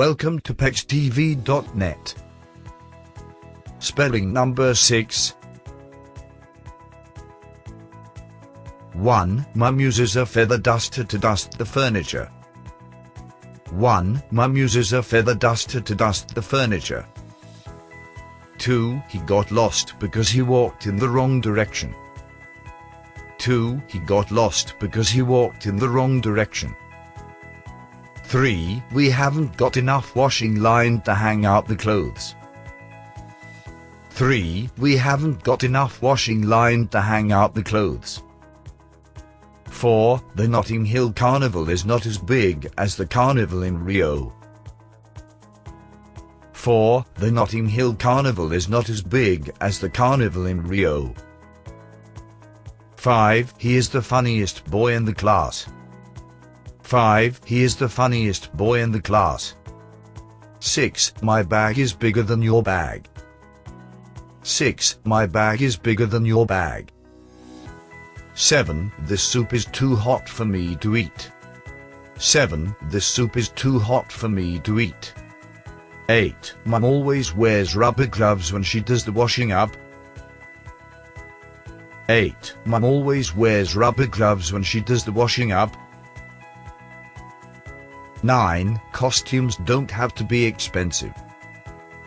Welcome to PexTV.net. Spelling number 6. 1. Mum uses a feather duster to dust the furniture. 1. Mum uses a feather duster to dust the furniture. 2. He got lost because he walked in the wrong direction. 2. He got lost because he walked in the wrong direction. 3. We haven't got enough washing line to hang out the clothes. 3. We haven't got enough washing line to hang out the clothes. 4. The Notting Hill Carnival is not as big as the carnival in Rio. 4. The Notting Hill Carnival is not as big as the carnival in Rio. 5. He is the funniest boy in the class. 5. He is the funniest boy in the class. 6. My bag is bigger than your bag. 6. My bag is bigger than your bag. 7. This soup is too hot for me to eat. 7. This soup is too hot for me to eat. 8. Mum always wears rubber gloves when she does the washing up. 8. Mum always wears rubber gloves when she does the washing up. 9. Costumes don't have to be expensive.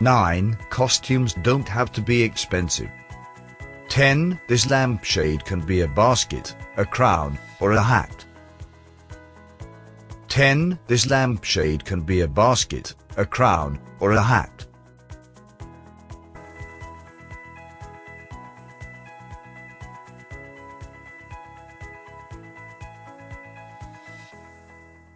9. Costumes don't have to be expensive. 10. This lampshade can be a basket, a crown, or a hat. 10. This lampshade can be a basket, a crown, or a hat.